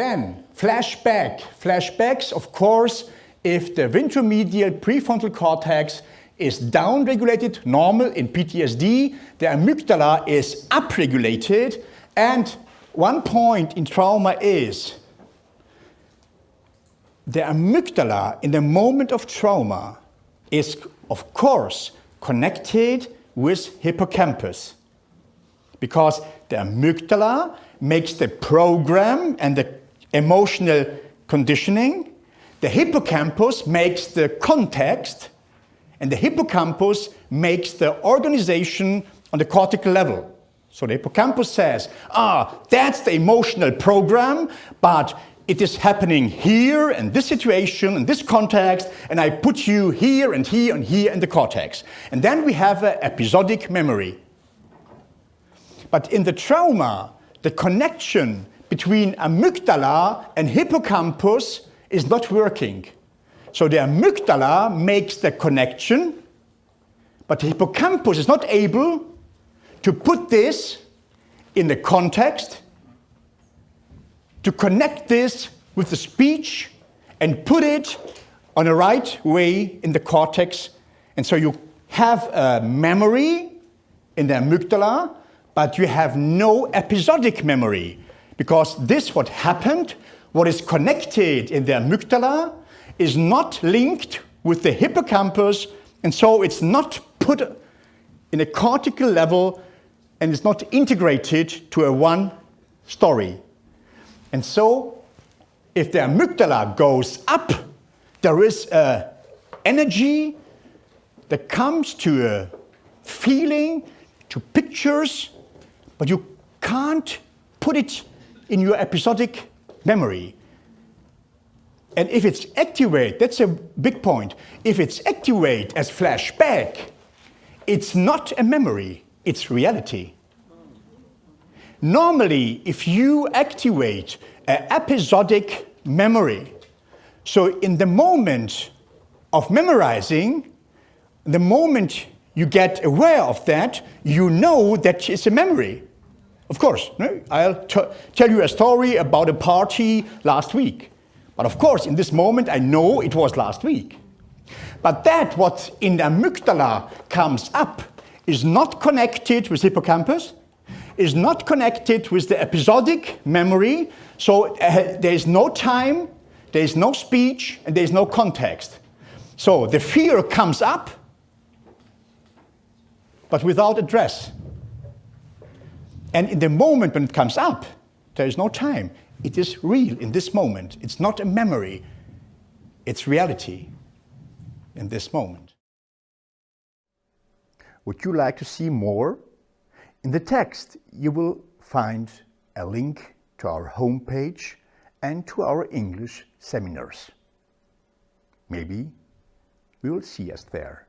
Then, flashback. Flashbacks, of course, if the ventromedial prefrontal cortex is downregulated, normal in PTSD, the amygdala is upregulated, and one point in trauma is the amygdala in the moment of trauma is, of course, connected with hippocampus because the amygdala makes the program and the emotional conditioning. The hippocampus makes the context and the hippocampus makes the organization on the cortical level. So the hippocampus says, ah, that's the emotional program, but it is happening here in this situation, in this context, and I put you here and here and here in the cortex. And then we have an episodic memory. But in the trauma, the connection between amygdala and hippocampus is not working. So the amygdala makes the connection, but the hippocampus is not able to put this in the context, to connect this with the speech and put it on the right way in the cortex. And so you have a memory in the amygdala, but you have no episodic memory because this what happened, what is connected in the amygdala is not linked with the hippocampus and so it's not put in a cortical level and it's not integrated to a one story. And so if the amygdala goes up, there is a energy that comes to a feeling, to pictures, but you can't put it in your episodic memory. And if it's activate, that's a big point. If it's activate as flashback, it's not a memory, it's reality. Normally, if you activate an episodic memory, so in the moment of memorizing, the moment you get aware of that, you know that it's a memory. Of course, no? I'll tell you a story about a party last week. But of course, in this moment, I know it was last week. But that what in the amygdala comes up is not connected with hippocampus, is not connected with the episodic memory, so uh, there is no time, there is no speech, and there is no context. So the fear comes up, but without address. And in the moment when it comes up, there is no time. It is real in this moment. It's not a memory. It's reality in this moment. Would you like to see more? In the text, you will find a link to our homepage and to our English seminars. Maybe we will see us there.